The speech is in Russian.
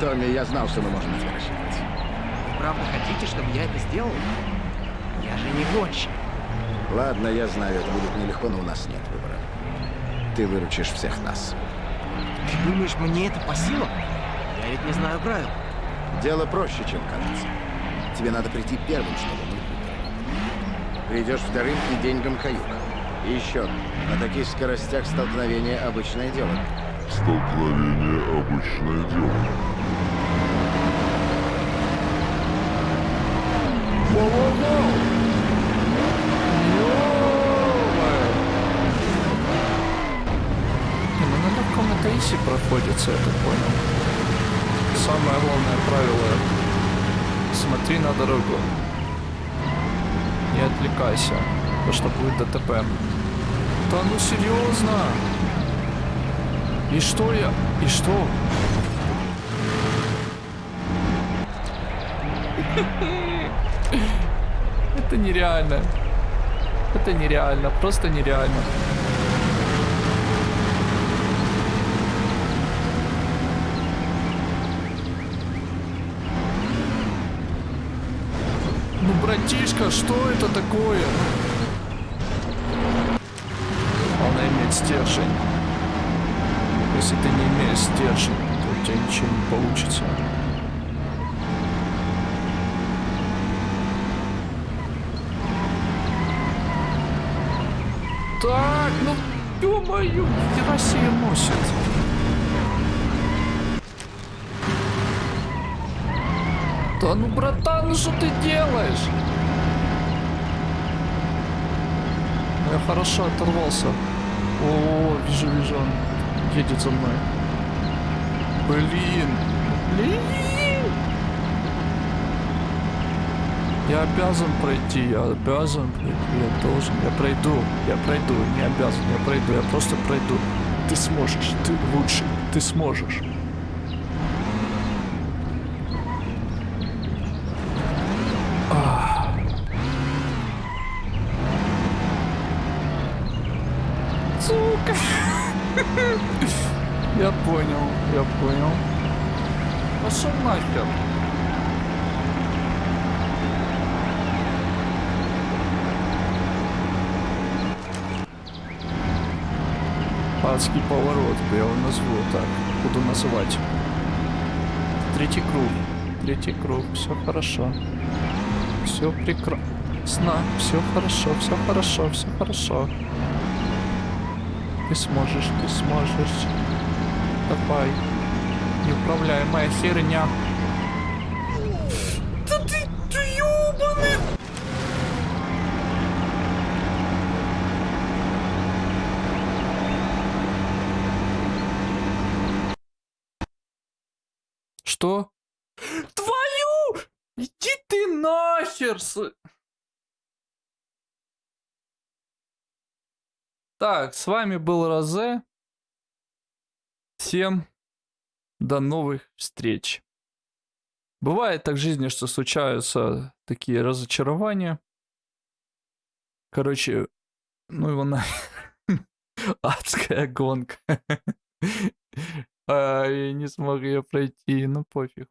Томми, я знал, что мы можем тебя рассчитывать. Вы правда хотите, чтобы я это сделал? Я же не гонщик. Ладно, я знаю, это будет нелегко, но у нас нет выбора. Ты выручишь всех нас. Ты думаешь, мне это по силам? Я ведь не знаю правил. Дело проще, чем кажется. Тебе надо прийти первым, чтобы мы выиграли. Придешь вторым и деньгам каюк. И еще, на таких скоростях столкновение обычное дело. Столкновение – обычное дело. Ну на иси проходится, я так понял. Самое главное правило — смотри на дорогу. Не отвлекайся, потому что будет ДТП. Да ну серьезно? И что я? И что? Это нереально. Это нереально, просто нереально. Ну, братишка, что это такое? Она имеет стержень. Если ты не имеешь стержень, то у тебя ничего не получится. Так, ну, ё-моё, хера себе носит. Да ну, братан, ну что ты делаешь? Я хорошо оторвался. О, вижу, вижу, едет за мной. Блин. Блин. Я обязан пройти, я обязан пройти, я должен, я пройду, я пройду, не обязан, я пройду, я просто пройду. Ты сможешь, ты лучший, ты сможешь. Ах. Сука. Я понял, я понял. Пошел нахер. Адский поворот, я его назову так. Буду называть. Третий круг. Третий круг. Все хорошо. Все прекрасно. Все хорошо, все хорошо, все хорошо. Ты сможешь, ты сможешь. Давай. Неуправляемая херня. Да ты, ты ёбаный! Что? Твою! Иди ты нахер! с- Так, с вами был Розе. Всем до новых встреч. Бывает так в жизни, что случаются такие разочарования. Короче, ну его на... Адская гонка. А, я не смог ее пройти, ну пофиг.